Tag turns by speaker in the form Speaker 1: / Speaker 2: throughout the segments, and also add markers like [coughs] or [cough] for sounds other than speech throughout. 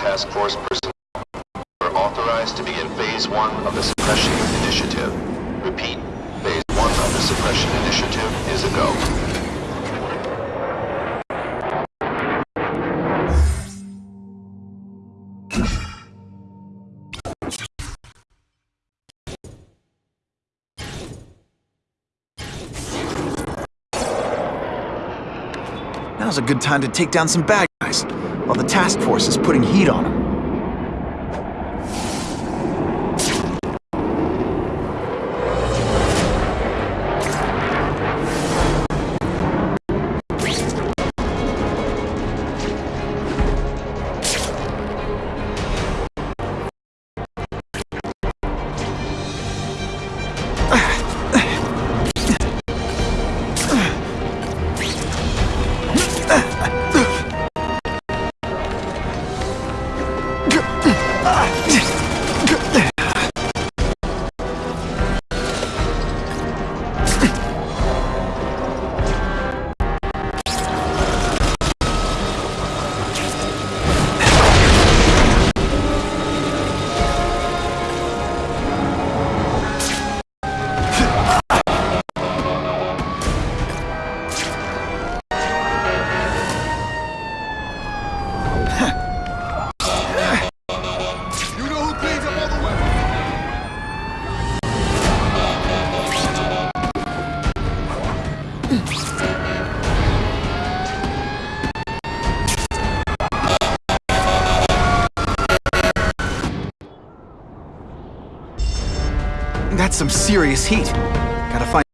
Speaker 1: Task force personnel. are authorized to begin Phase 1 of the Suppression Initiative. Repeat, Phase 1 of the Suppression Initiative is a go.
Speaker 2: Now's a good time to take down some bad guys, while the task force is putting heat on them. Some serious heat. Gotta find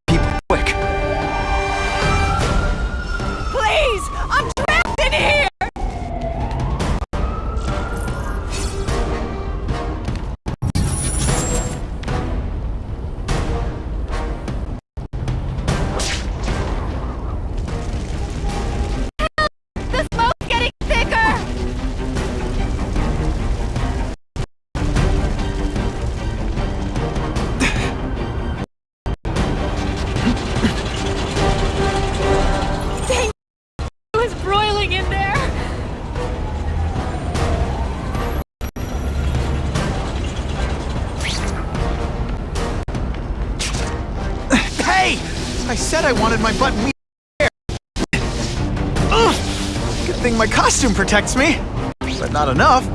Speaker 2: I wanted my butt meat there. Good thing my costume protects me, but not enough.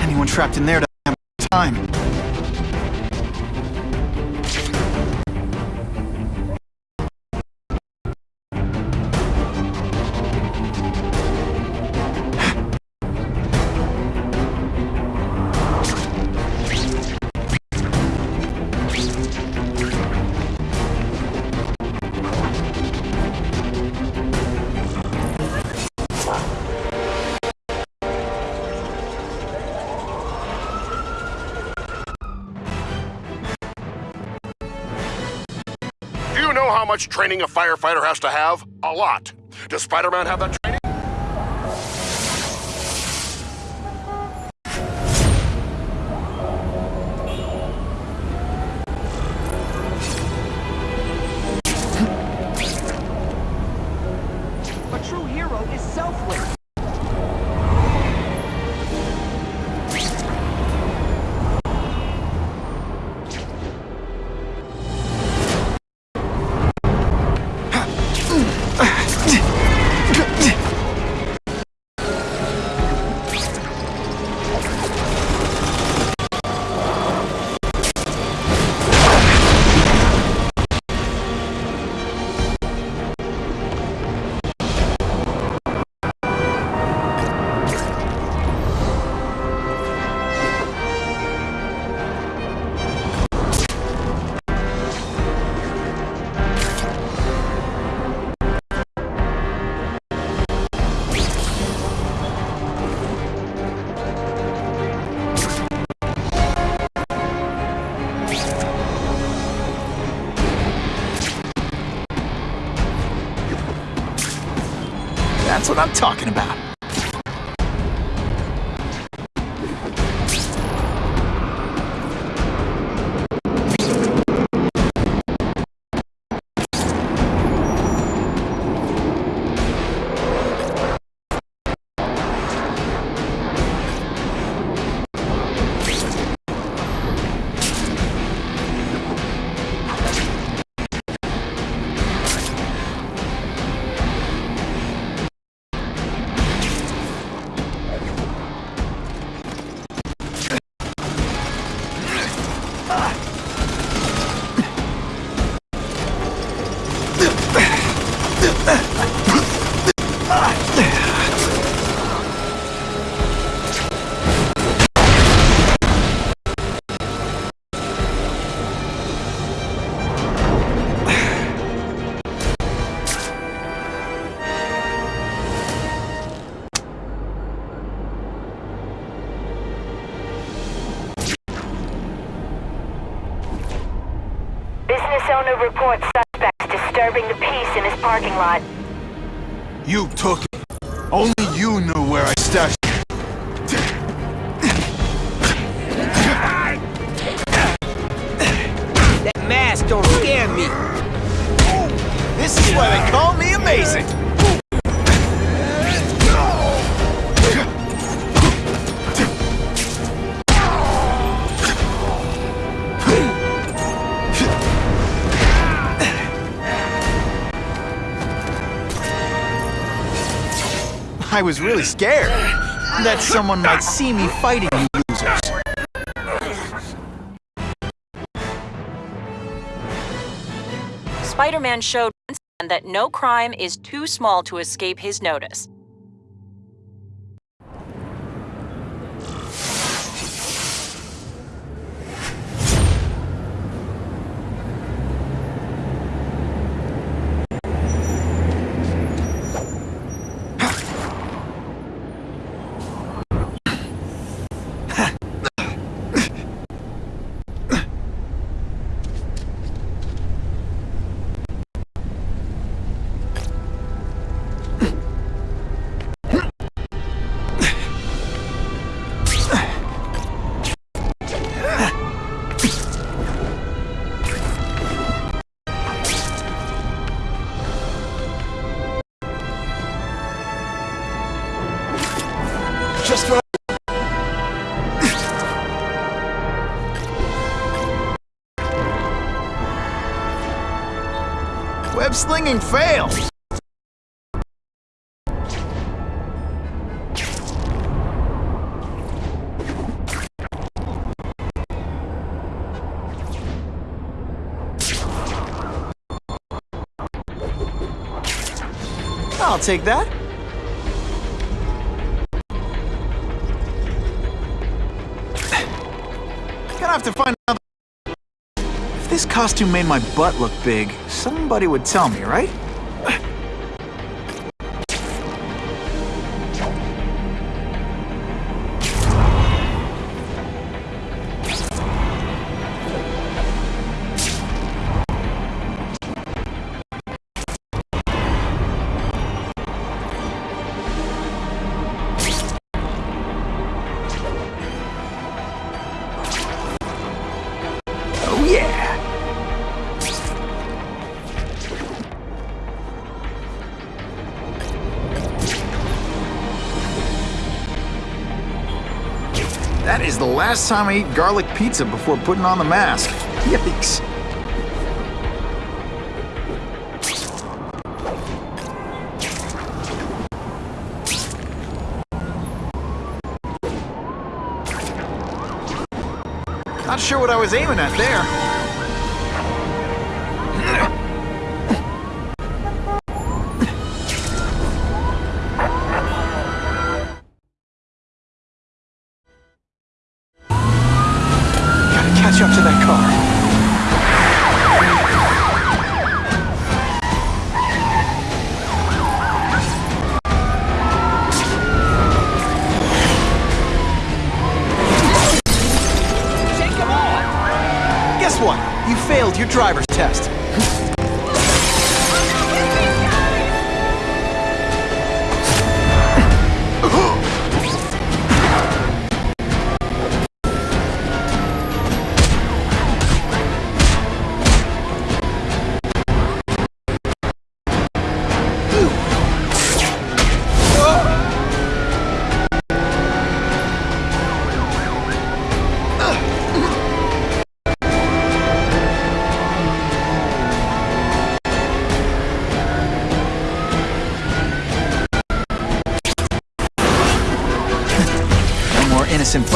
Speaker 2: Anyone trapped in there
Speaker 3: you know how much training a firefighter has to have? A lot. Does Spider-Man have that training?
Speaker 2: What I'm talking about.
Speaker 4: Owner reports suspects disturbing the peace in his parking lot.
Speaker 2: You took I was really scared that someone might see me fighting you losers.
Speaker 5: Spider-Man showed once again that no crime is too small to escape his notice.
Speaker 2: Slinging fails. I'll take that. Gonna have to find costume made my butt look big, somebody would tell me, right? That is the last time I eat garlic pizza before putting on the mask. Yikes. Not sure what I was aiming at there.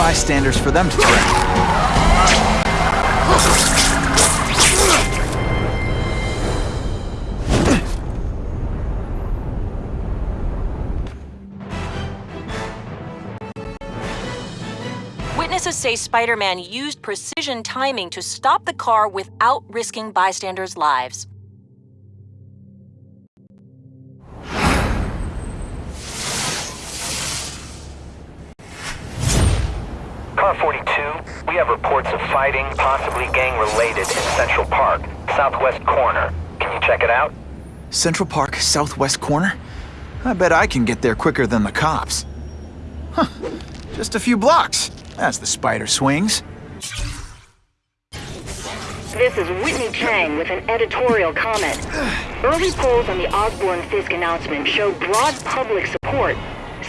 Speaker 2: Bystanders for them to track.
Speaker 5: Witnesses say Spider-Man used precision timing to stop the car without risking bystanders' lives.
Speaker 6: Car 42, we have reports of fighting, possibly gang-related, in Central Park. southwest corner. Can you check it out?
Speaker 2: Central Park, southwest corner? I bet I can get there quicker than the cops. Huh. Just a few blocks. As the spider swings.
Speaker 4: This is Whitney Chang with an editorial comment. Early polls on the Osborn Fisk announcement show broad public support.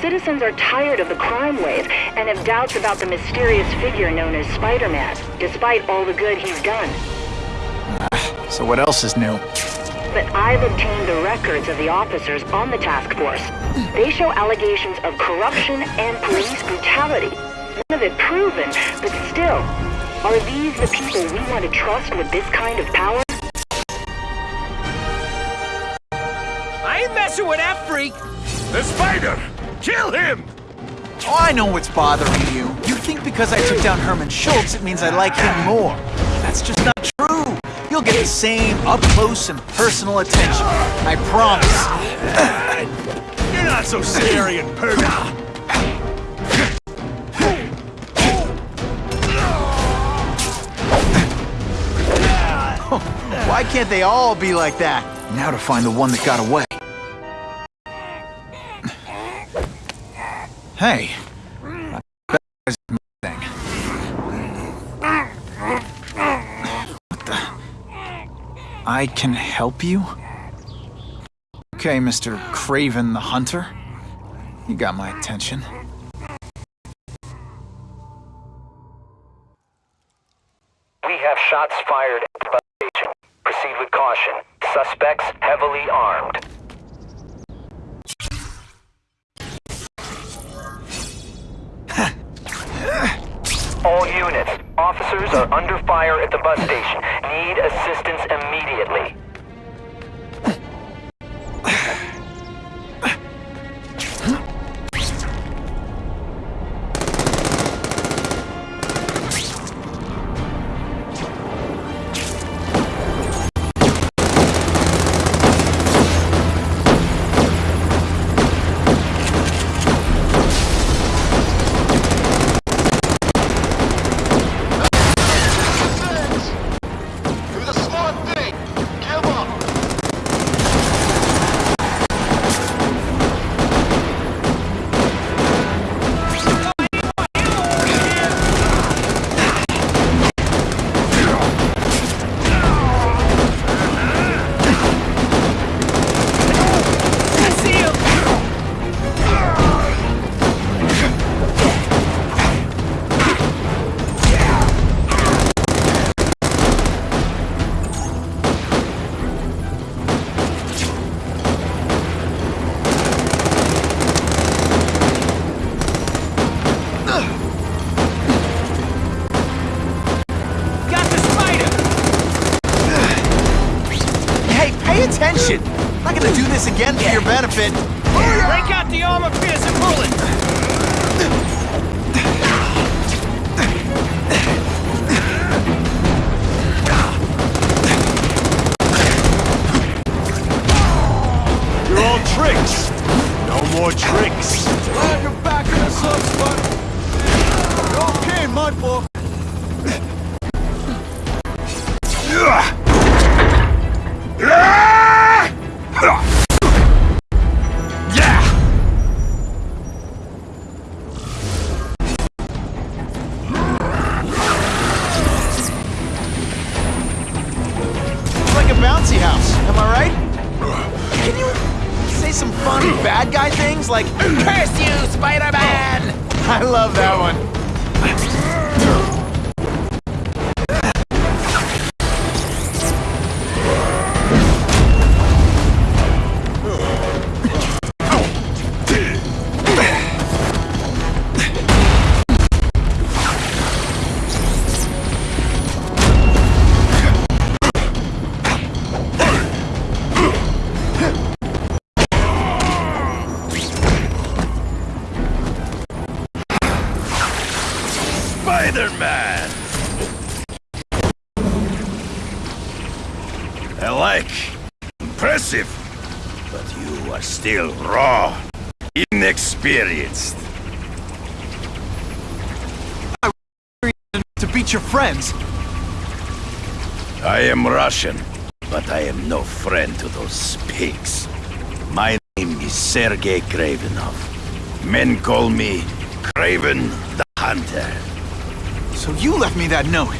Speaker 4: Citizens are tired of the crime wave and have doubts about the mysterious figure known as Spider-Man, despite all the good he's done. [sighs]
Speaker 2: So what else is new?
Speaker 4: But I've obtained the records of the officers on the task force. They show allegations of corruption and police brutality. None of it proven, but still, are these the people we want to trust with this kind of power?
Speaker 7: I ain't messing with that freak.
Speaker 3: The spider! Kill him!
Speaker 2: Oh, I know what's bothering you. You think because I took down Herman Schultz, it means I like him more. That's just not true. You'll get the same up-close and personal attention. I promise. [coughs]
Speaker 3: You're not so scary and perfect. [laughs]
Speaker 2: Why can't they all be like that? Now to find the one that got away. Hey. Thing. What the? I can help you? Okay, Mr. Kraven the Hunter. You got my attention.
Speaker 8: Sergei Kravinoff. Men call me Kraven the Hunter.
Speaker 2: So you left me that note.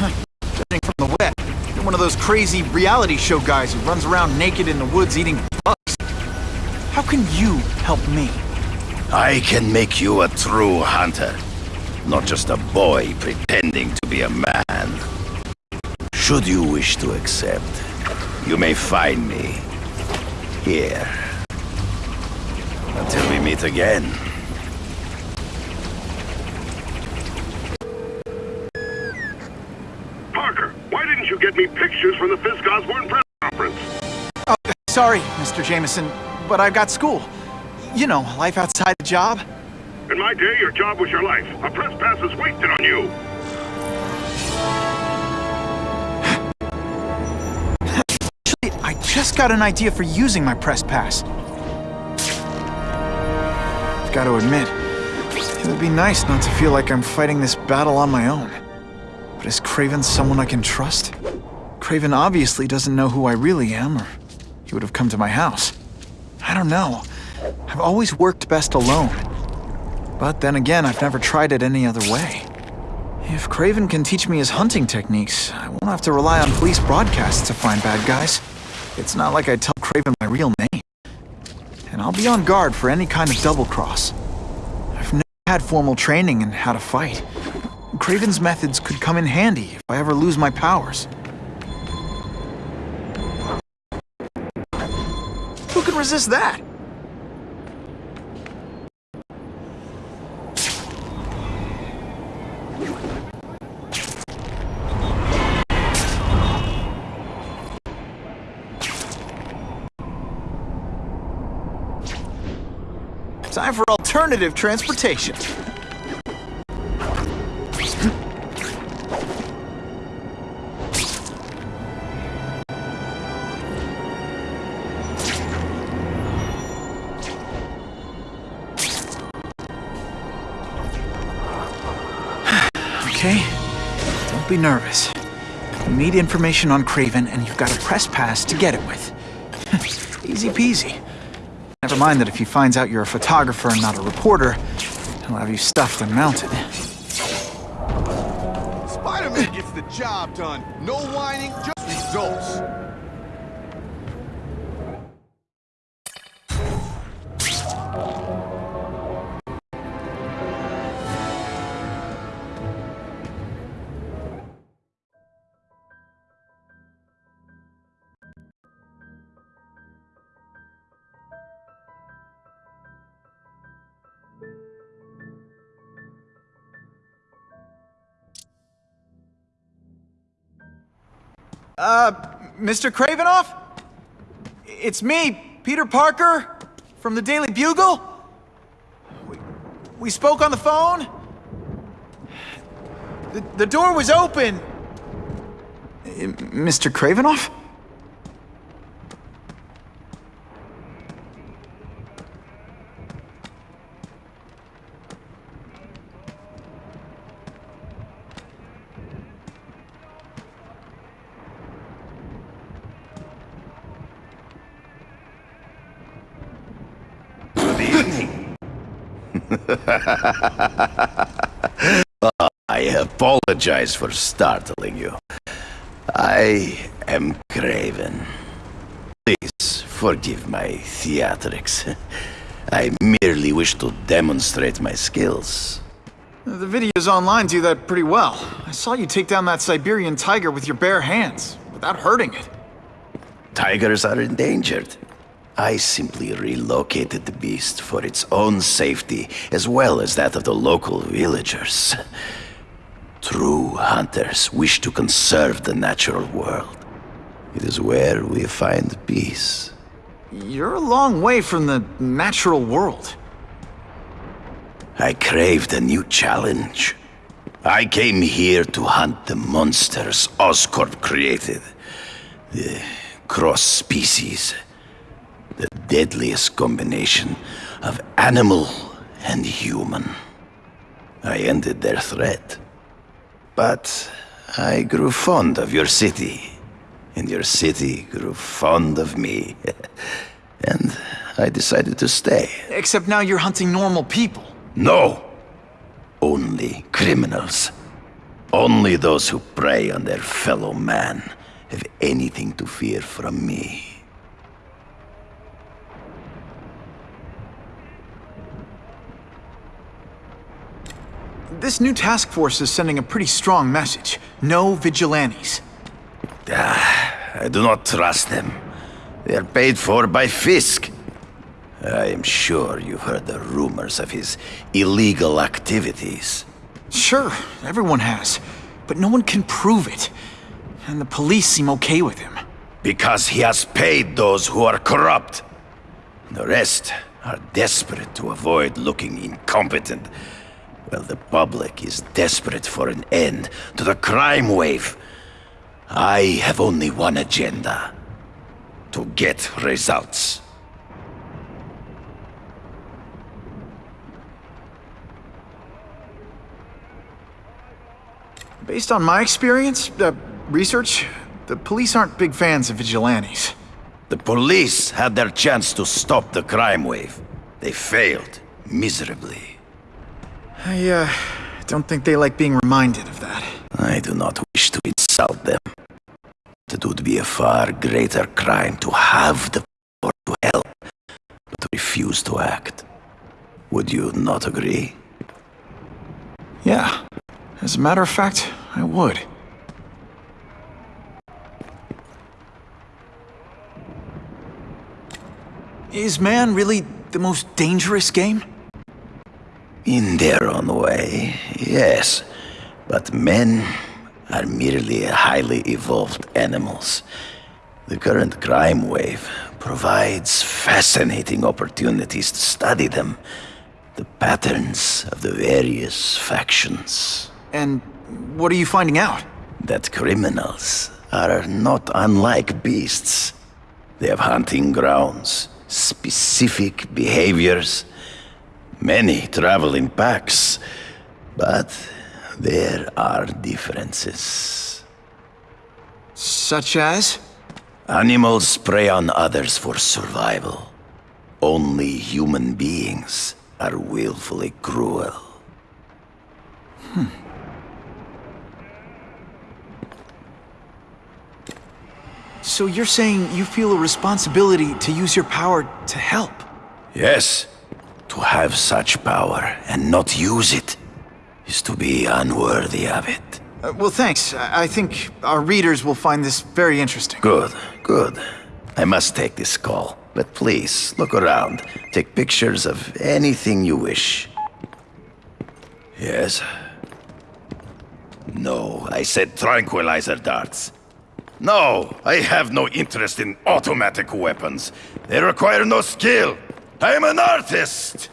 Speaker 2: Huh. Judging from the web, you're one of those crazy reality show guys who runs around naked in the woods eating bugs. How can you help me?
Speaker 8: I can make you a true hunter. Not just a boy pretending to be a man. Should you wish to accept, you may find me here. Until we meet again.
Speaker 3: Parker, why didn't you get me pictures from the Fisk Osborn press conference?
Speaker 2: Oh, sorry, Mr. Jameson, but I've got school. You know, life outside the job.
Speaker 3: In my day, your job was your life. A press pass is wasted on you.
Speaker 2: Actually, I just got an idea for using my press pass. I've got to admit, it would be nice not to feel like I'm fighting this battle on my own. But is Kraven someone I can trust? Kraven obviously doesn't know who I really am, or he would have come to my house. I don't know. I've always worked best alone. But then again, I've never tried it any other way. If Kraven can teach me his hunting techniques, I won't have to rely on police broadcasts to find bad guys. It's not like I tell Kraven my real name. And I'll be on guard for any kind of double-cross. I've never had formal training in how to fight. Kraven's methods could come in handy if I ever lose my powers. Who can resist that? Time for alternative transportation. [sighs] Okay, don't be nervous. You need information on Kraven, and you've got a press pass to get it with. [laughs] Easy peasy. Never mind that if he finds out you're a photographer and not a reporter, he'll have you stuffed and mounted.
Speaker 9: Spider-Man gets the job done. No whining, just results.
Speaker 2: Uh, Mr. Kravinoff? It's me, Peter Parker, from the Daily Bugle. We, we spoke on the phone. The, the door was open. Mr.
Speaker 8: Kravinoff? [laughs] I apologize for startling you. I am Kraven. Please forgive my theatrics. [laughs] I merely wish to demonstrate my skills.
Speaker 2: The videos online do that pretty well. I saw you take down that Siberian tiger with your bare hands, without hurting it.
Speaker 8: Tigers are endangered. I simply relocated the beast for its own safety, as well as that of the local villagers. True hunters wish to conserve the natural world. It is where we find peace.
Speaker 2: You're a long way from the natural world.
Speaker 8: I craved a new challenge. I came here to hunt the monsters Oscorp created. The cross species. The deadliest combination of animal and human. I ended their threat. But I grew fond of your city. and your city grew fond of me. [laughs] and I decided to stay.
Speaker 2: Except now you're hunting normal people.
Speaker 8: No! Only criminals. Only those who prey on their fellow man have anything to fear from me.
Speaker 2: This new task force is sending a pretty strong message. No vigilantes.
Speaker 8: Ah, I do not trust them. They are paid for by Fisk. I am sure you've heard the rumors of his illegal activities.
Speaker 2: Sure, everyone has. But no one can prove it. And the police seem okay with him.
Speaker 8: Because he has paid those who are corrupt. The rest are desperate to avoid looking incompetent. Well, the public is desperate for an end to the crime wave. I have only one agenda. To get results.
Speaker 2: Based on my experience, uh, research, the police aren't big fans of vigilantes.
Speaker 8: The police had their chance to stop the crime wave. They failed, miserably.
Speaker 2: I, uh, don't think they like being reminded of that.
Speaker 8: I do not wish to insult them. It would be a far greater crime to have the power to help, but to refuse to act. Would you not agree?
Speaker 2: Yeah. As a matter of fact, I would. Is man really the most dangerous game?
Speaker 8: In their own way, yes. But men are merely highly evolved animals. The current crime wave provides fascinating opportunities to study them. The patterns of the various factions.
Speaker 2: And what are you finding out?
Speaker 8: That criminals are not unlike beasts. They have hunting grounds, specific behaviors. Many travel in packs, but there are differences.
Speaker 2: Such as?
Speaker 8: Animals prey on others for survival. Only human beings are willfully cruel. Hmm.
Speaker 2: So you're saying you feel a responsibility to use your power to help?
Speaker 8: Yes, to have such power and not use it is to be unworthy of it.
Speaker 2: Uh, well, thanks. I, I think our readers will find this very interesting.
Speaker 8: Good, good. I must take this call, but please look around. Take pictures of anything you wish. Yes? No, I said tranquilizer darts. No, I have no interest in automatic weapons. They require no skill. I am an artist!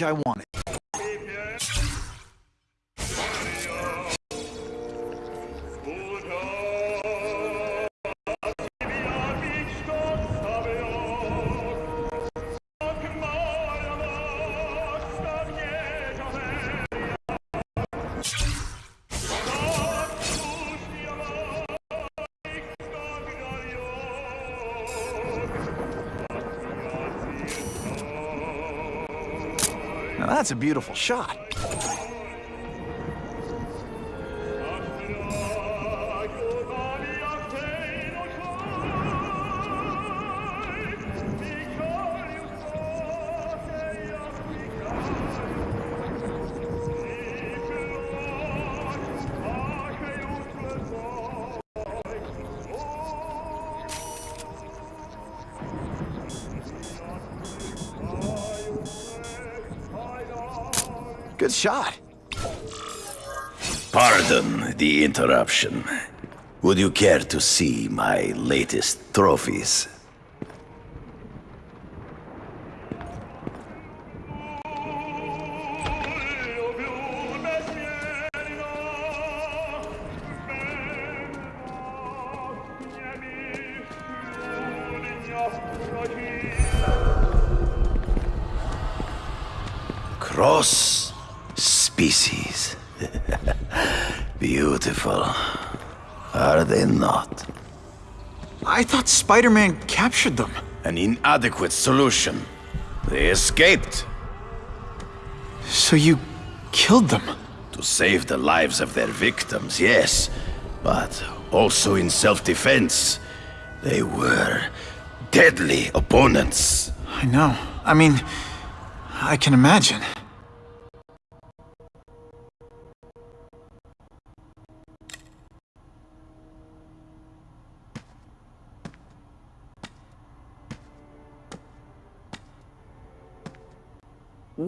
Speaker 2: Image I wanted. Now that's a beautiful shot. Shot.
Speaker 8: Pardon the interruption. Would you care to see my latest trophies?
Speaker 2: Spider-Man captured them.
Speaker 8: An inadequate solution. They escaped
Speaker 2: So you killed them?
Speaker 8: to save the lives of their victims, yes, but also in self-defense. They were deadly opponents.
Speaker 2: I know. I mean, I can imagine.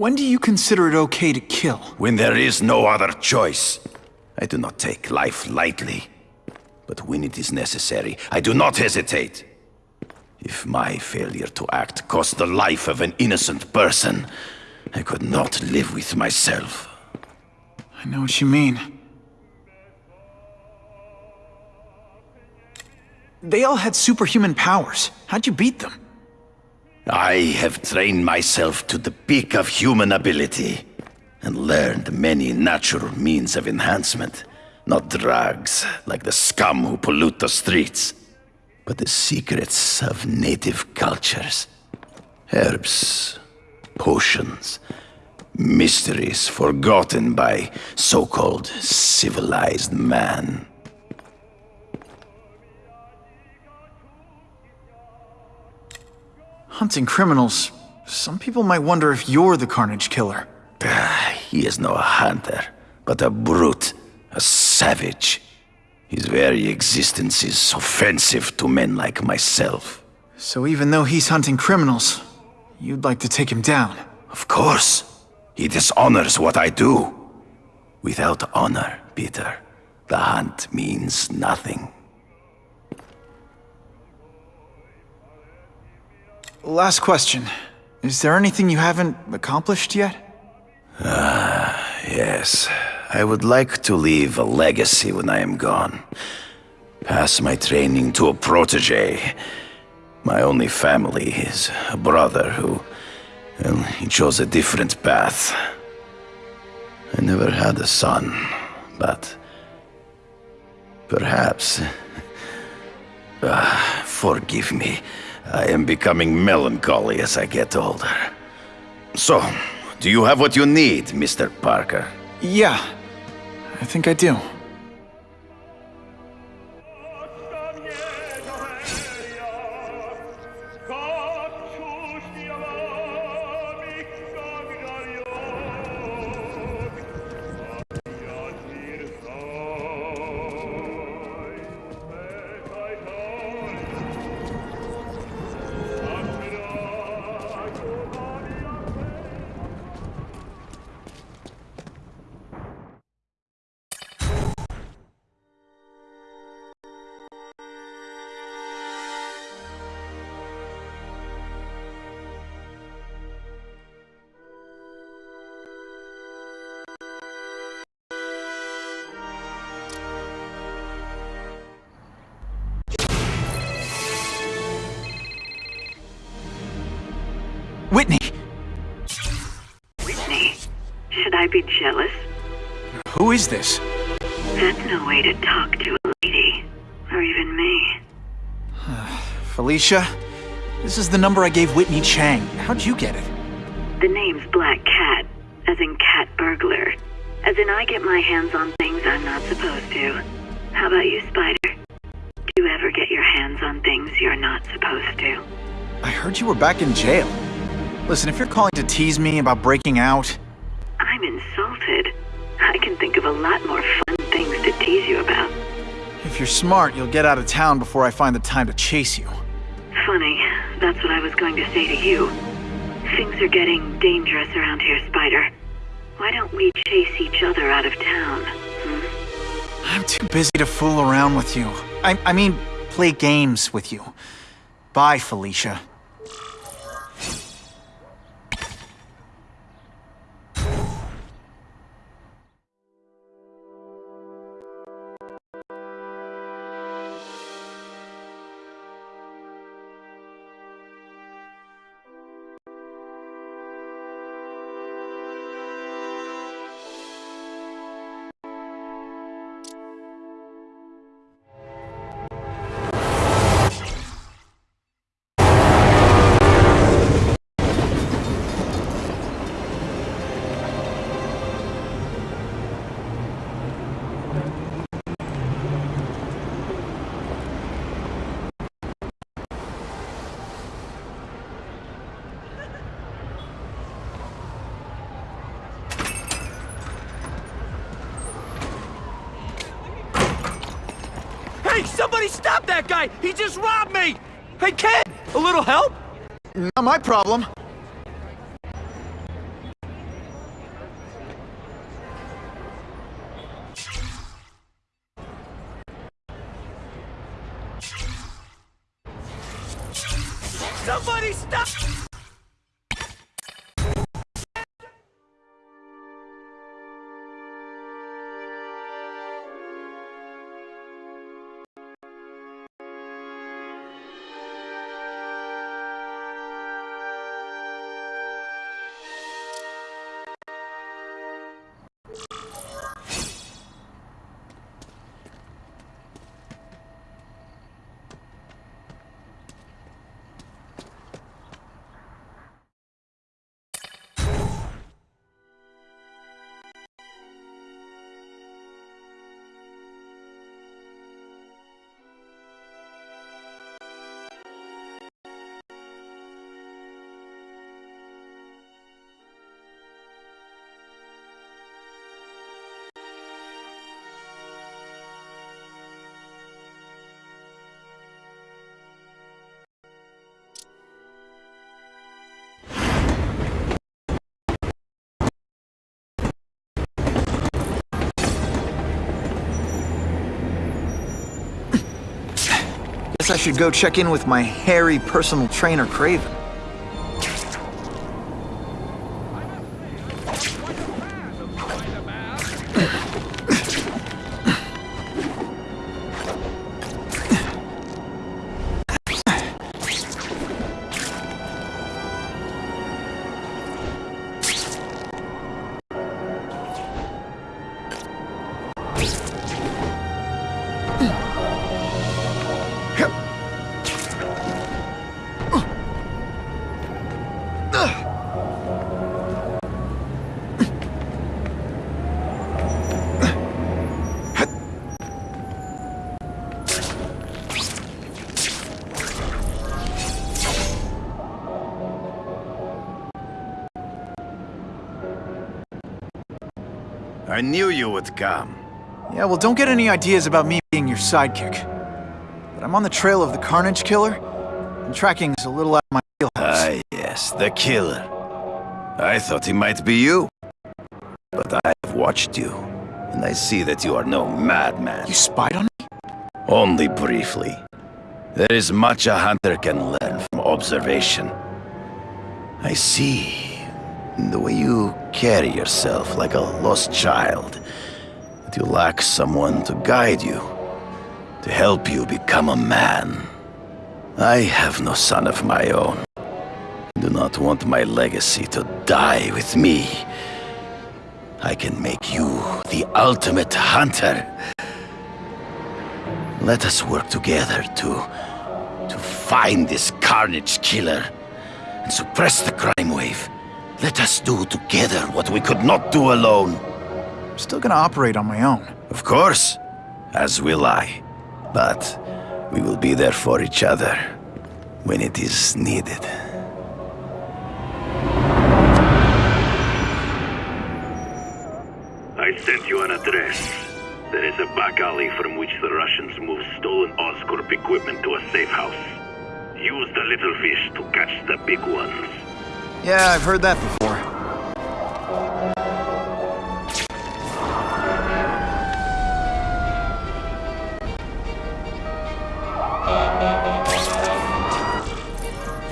Speaker 2: When do you consider it okay to kill?
Speaker 8: When there is no other choice. I do not take life lightly. But when it is necessary, I do not hesitate. If my failure to act cost the life of an innocent person, I could not live with myself.
Speaker 2: I know what you mean. They all had superhuman powers. How'd you beat them?
Speaker 8: I have trained myself to the peak of human ability and learned many natural means of enhancement. Not drugs, like the scum who pollute the streets, but the secrets of native cultures. Herbs, potions, mysteries forgotten by so-called civilized man.
Speaker 2: Hunting criminals. Some people might wonder if you're the Carnage Killer.
Speaker 8: He is no hunter, but a brute, a savage. His very existence is offensive to men like myself.
Speaker 2: So even though he's hunting criminals, you'd like to take him down.
Speaker 8: Of course, he dishonors what I do. Without honor, Peter, the hunt means nothing.
Speaker 2: Last question. Is there anything you haven't accomplished yet?
Speaker 8: Ah, Yes, I would like to leave a legacy when I am gone. Pass my training to a protege. My only family is a brother who, well, he chose a different path. I never had a son, but perhaps. [laughs] Ah, forgive me. I am becoming melancholy as I get older. So, do you have what you need, Mr. Parker?
Speaker 2: Yeah, I think I do. This?
Speaker 10: That's no way to talk to a lady. Or even me. [sighs]
Speaker 2: Felicia? This is the number I gave Whitney Chang. How'd you get it?
Speaker 10: The name's Black Cat, as in cat burglar. As in I get my hands on things I'm not supposed to. How about you, Spider? Do you ever get your hands on things you're not supposed to?
Speaker 2: I heard you were back in jail. Listen, if you're calling to tease me about breaking out,
Speaker 10: lot more fun things to tease you about.
Speaker 2: if you're smart, you'll get out of town before I find the time to chase you.
Speaker 10: Funny, that's what I was going to say to you. Things are getting dangerous around here, Spider. Why don't we chase each other out of town? Hmm?
Speaker 2: I'm too busy to fool around with you. I, I mean, play games with you. Bye, Felicia.
Speaker 7: Guy! He just robbed me! Hey, kid! A little help?
Speaker 2: Not my problem.
Speaker 7: Somebody stop!
Speaker 2: Guess I should go check in with my hairy personal trainer, Kraven.
Speaker 8: I knew you would come.
Speaker 2: Yeah, well, don't get any ideas about me being your sidekick. But I'm on the trail of the Carnage Killer, and tracking is a little out of my wheelhouse.
Speaker 8: Ah, yes, the killer. I thought he might be you. But I have watched you, and I see that you are no madman.
Speaker 2: You spied on me?
Speaker 8: Only briefly. There is much a hunter can learn from observation. I see. The way you carry yourself like a lost child. That you lack someone to guide you. To help you become a man. I have no son of my own. I do not want my legacy to die with me. I can make you the ultimate hunter. Let us work together to... to find this carnage killer and suppress the crime wave. Let us do together what we could not do alone.
Speaker 2: I'm still gonna operate on my own.
Speaker 8: Of course, as will I. But we will be there for each other when it is needed.
Speaker 11: I sent you an address. There is a back alley from which the Russians move stolen Oscorp equipment to a safe house. Use the little fish to catch the big ones.
Speaker 2: Yeah, I've heard that before.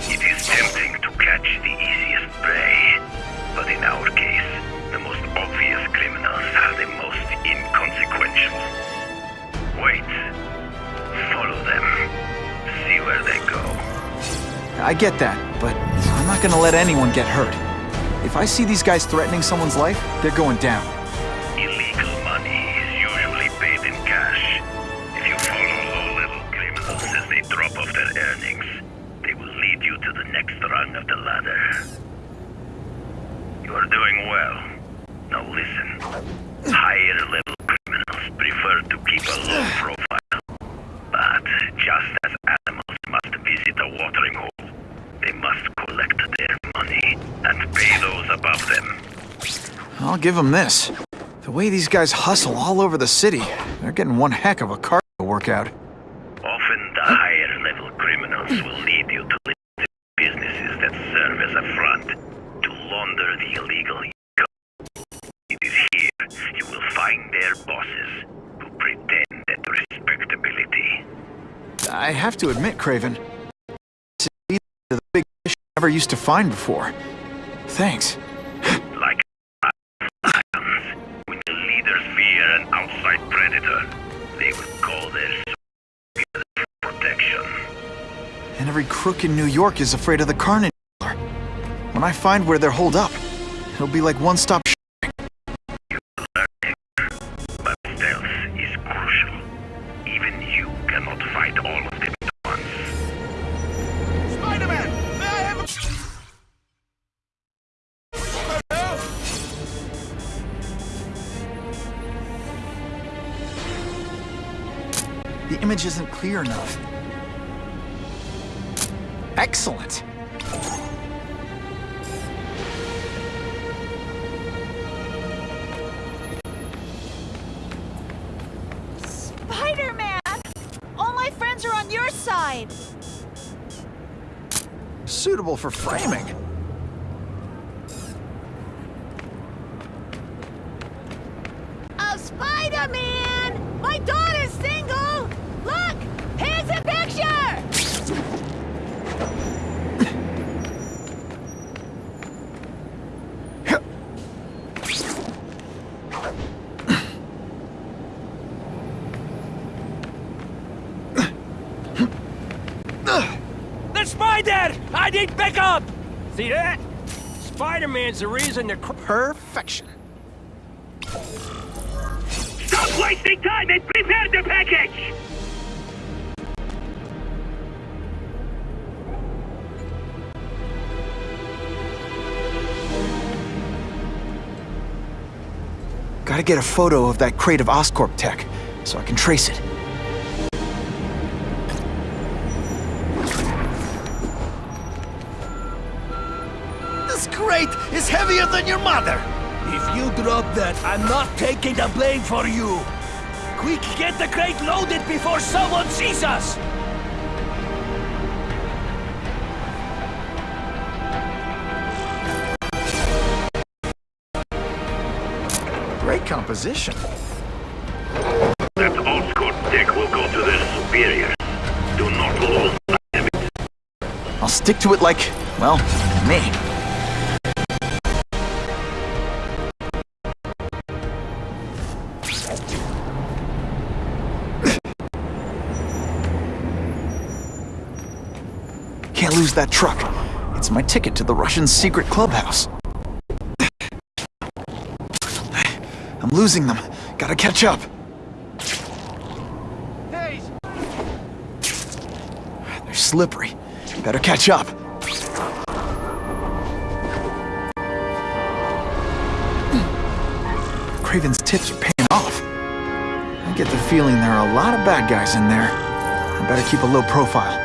Speaker 8: It is tempting to catch the easiest prey, but in our case, the most obvious criminals are the most inconsequential. Wait. Follow them. See where they go. I get that not gonna let anyone get hurt. If I see these guys threatening someone's life, they're going
Speaker 2: down. Give them this. The way these guys hustle all over the city, they're getting one heck of a cardio workout.
Speaker 8: Often the higher level criminals will lead you to businesses that serve as a front to launder the illegal income. It is here you will find their bosses who pretend at respectability.
Speaker 2: I have to admit, Kraven, this is the big fish I never used to find before. Thanks. Crook in New York is afraid of the Carnage. When I find where they're holed up, it'll be like one-stop shopping.
Speaker 8: But stealth is crucial. Even you cannot fight all of them at once.
Speaker 12: Spider-Man! May I.
Speaker 2: The image isn't clear enough. Excellent.
Speaker 5: Spider-Man! All my friends are on your side!
Speaker 2: Suitable for framing.
Speaker 5: Oh, Spider-Man! My daughter's single! Look! Here's a picture!
Speaker 7: That's my dad! I need backup! See that? Spider-Man's the reason the cr-
Speaker 2: Perfection.
Speaker 8: Stop wasting time and prepare the package!
Speaker 2: Gotta get a photo of that crate of Oscorp tech, so I can trace it.
Speaker 7: Is heavier than your mother! If you drop that, I'm not taking the blame for you! Quick, get the crate loaded before someone sees us!
Speaker 2: Great composition.
Speaker 8: That Oscorp deck will go to their superiors. Do not lose sight it.
Speaker 2: I'll stick to it like, well, me. Can't that truck. It's my ticket to the Russian secret clubhouse. I'm losing them. Gotta catch up. They're slippery. Better catch up. Kraven's tips are paying off. I get the feeling there are a lot of bad guys in there. I better keep a low profile.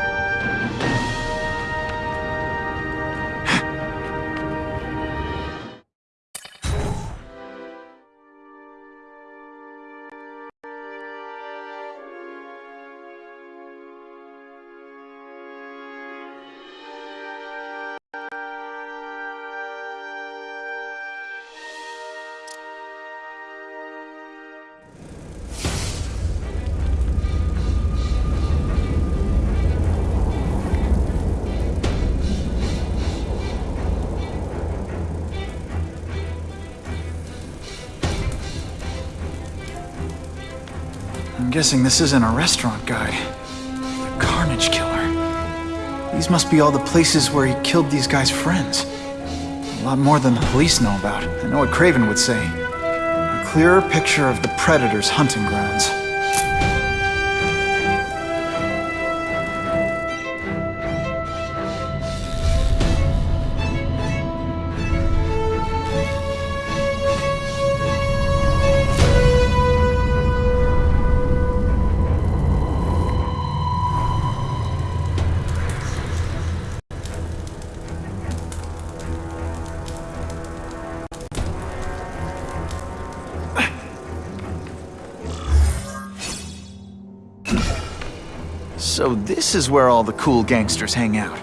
Speaker 2: Guessing this isn't a restaurant guide. The Carnage Killer. These must be all the places where he killed these guys' friends. A lot more than the police know about. I know what Kraven would say. A clearer picture of the Predator's hunting grounds. So this is where all the cool gangsters hang out.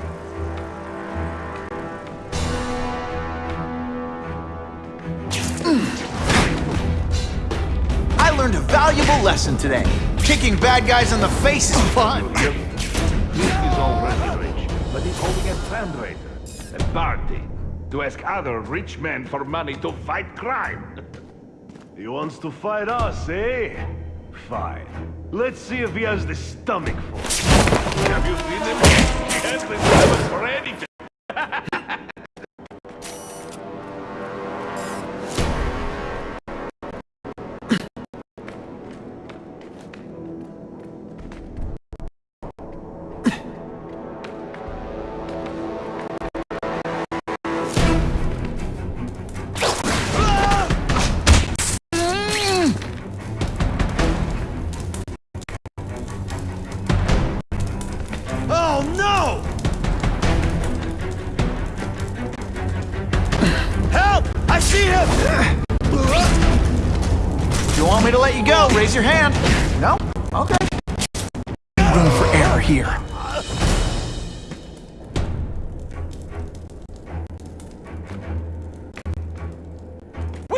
Speaker 2: I learned a valuable lesson today. Kicking bad guys in the face is fun. [laughs]
Speaker 13: This is already rich, but he's holding a fundraiser, a party, to ask other rich men for money to fight crime. [laughs]
Speaker 14: He wants to fight us, eh? Fine. Let's see if he has the stomach.
Speaker 13: Have you seen the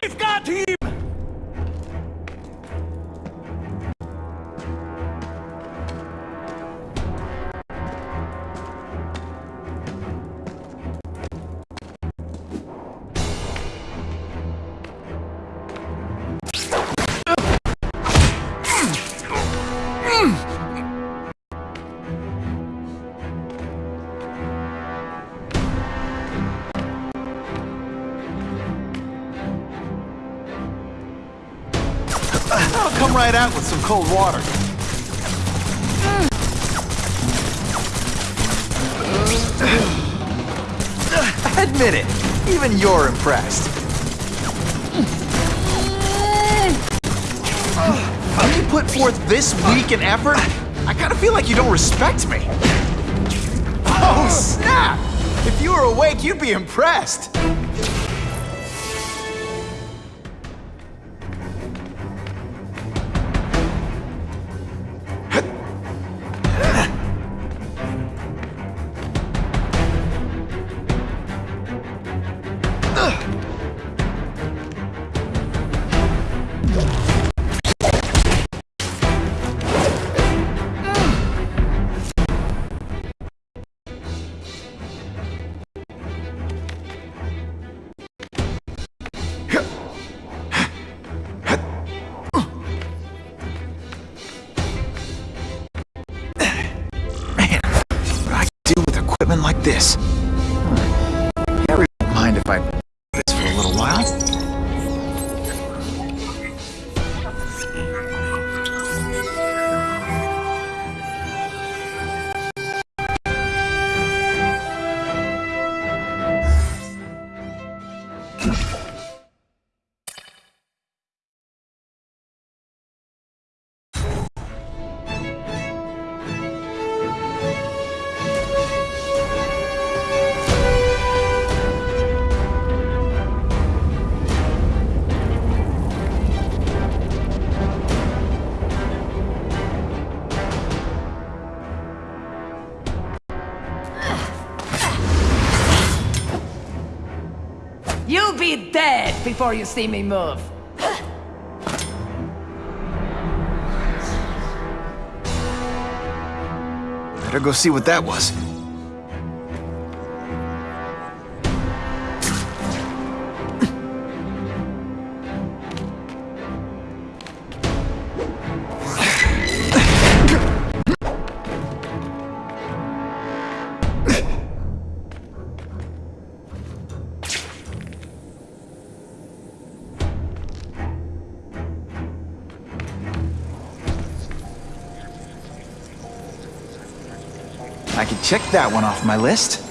Speaker 7: We've got him!
Speaker 2: Out with some cold water. [sighs] Admit it, even you're impressed. [sighs] When you put forth this weak an effort, I kind of feel like you don't respect me. [laughs] Oh, snap! If you were awake, you'd be impressed.
Speaker 15: Before you see me move.
Speaker 2: Better go see what that was. Check that one off my list.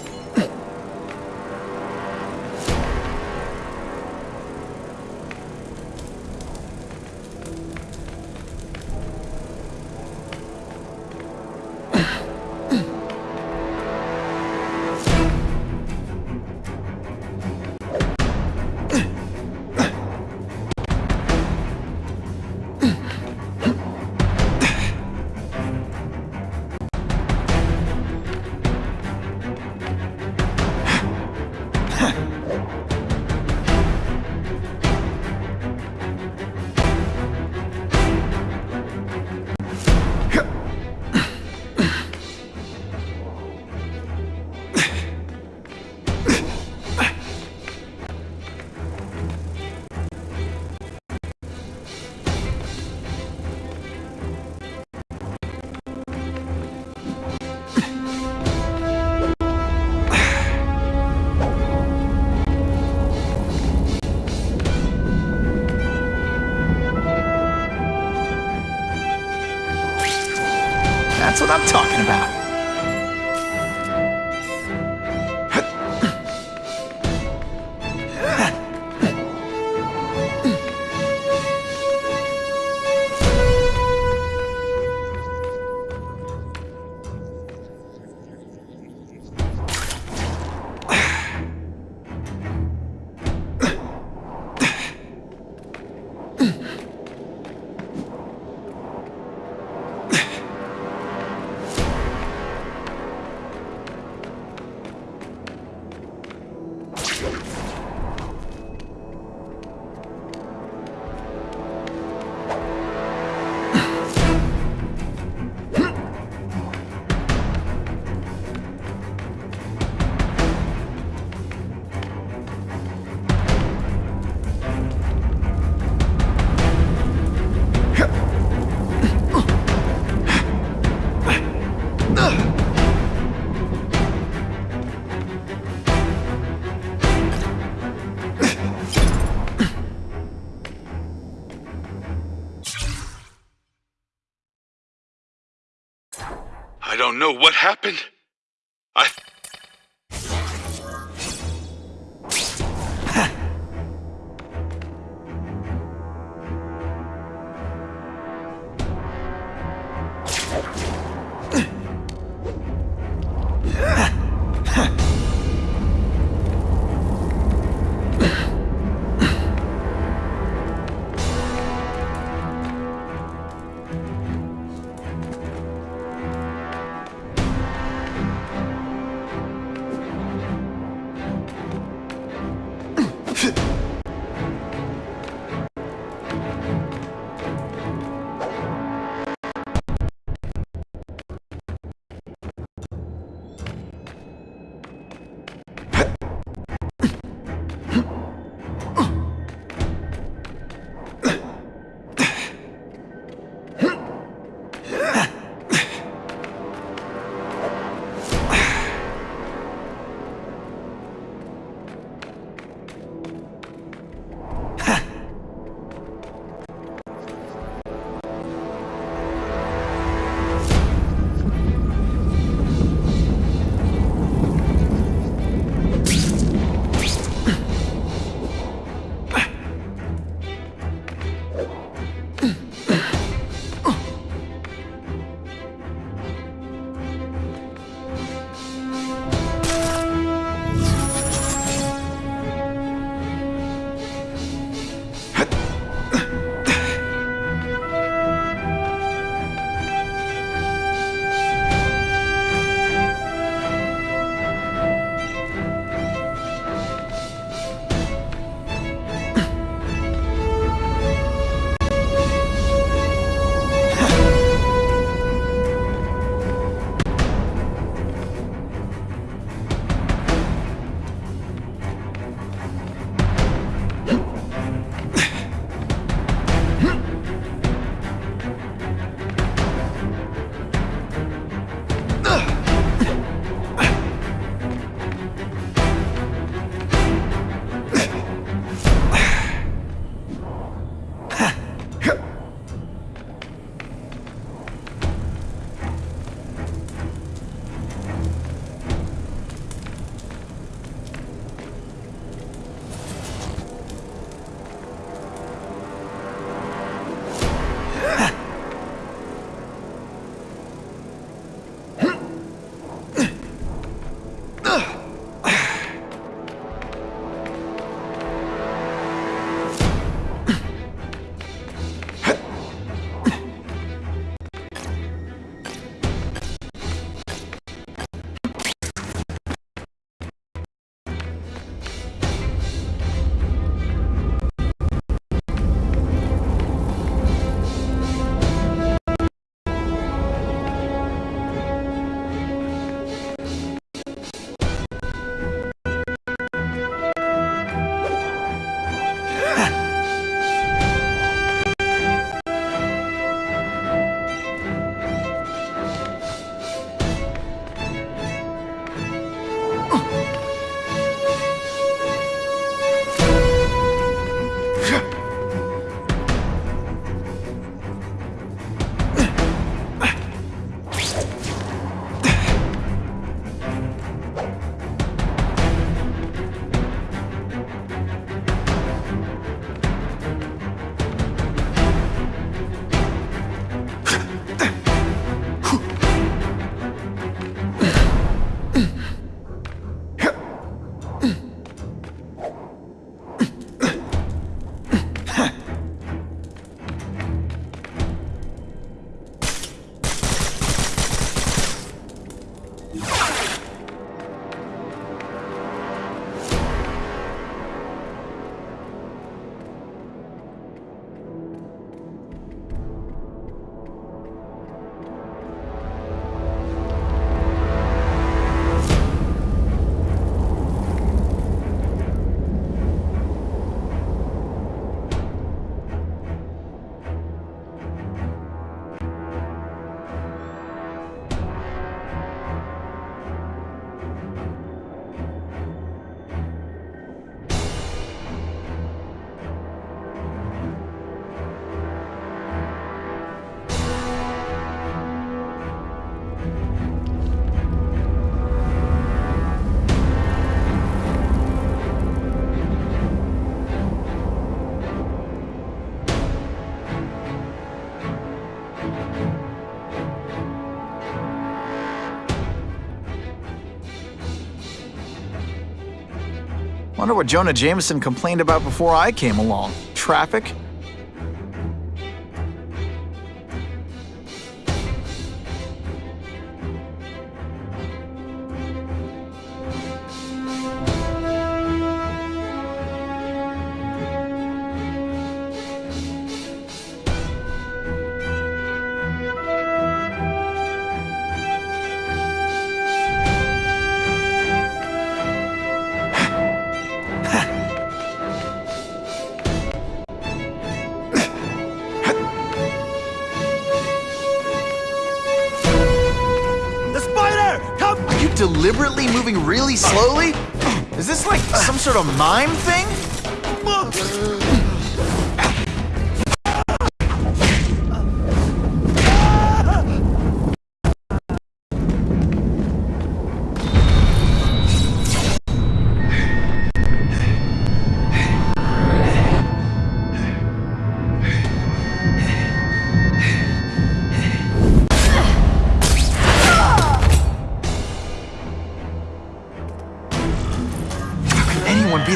Speaker 9: Don't know what happened. I.
Speaker 2: I wonder what Jonah Jameson complained about before I came along. Traffic? Sort of mime thing?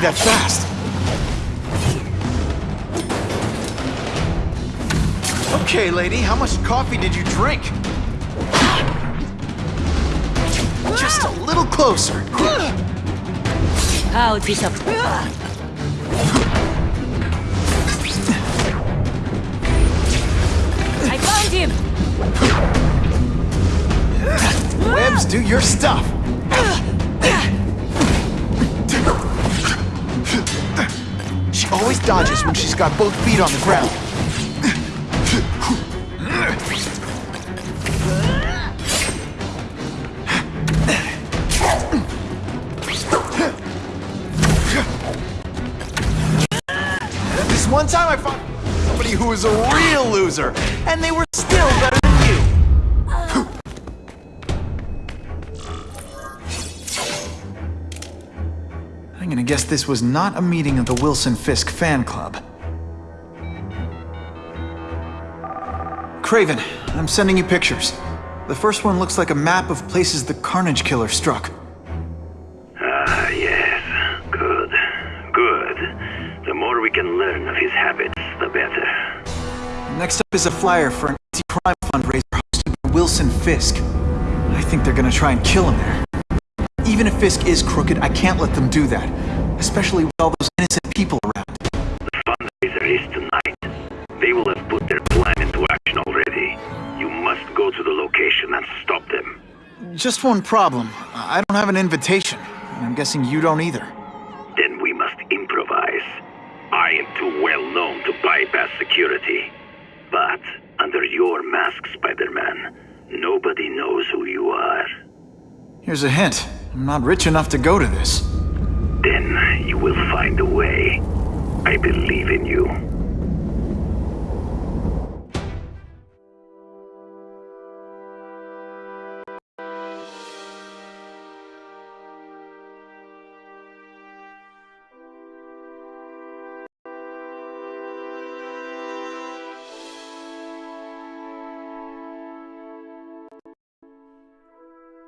Speaker 2: That fast? Okay, lady, how much coffee did you drink? Just a little closer.
Speaker 5: How disappointing. I found him!
Speaker 2: Webs, do your stuff. When she's got both feet on the ground. This one time I fought somebody who was a real loser, and they were guess this was not a meeting of the Wilson Fisk fan club. Kraven, I'm sending you pictures. The first one looks like a map of places the Carnage Killer struck.
Speaker 8: Ah, yes. Good. Good. The more we can learn of his habits, the better.
Speaker 2: Next up is a flyer for an anti-crime fundraiser hosted by Wilson Fisk. I think they're gonna try and kill him there. Even if Fisk is crooked, I can't let them do that. Especially with all those innocent people around.
Speaker 8: The fundraiser is tonight. They will have put their plan into action already. You must go to the location and stop them.
Speaker 2: Just one problem. I don't have an invitation. and I'm guessing you don't either.
Speaker 8: Then we must improvise. I am too well known to bypass security. But under your mask, Spider-Man, nobody knows who you are.
Speaker 2: Here's a hint. I'm not rich enough to go to this.
Speaker 8: Then you will find a way. I believe in you.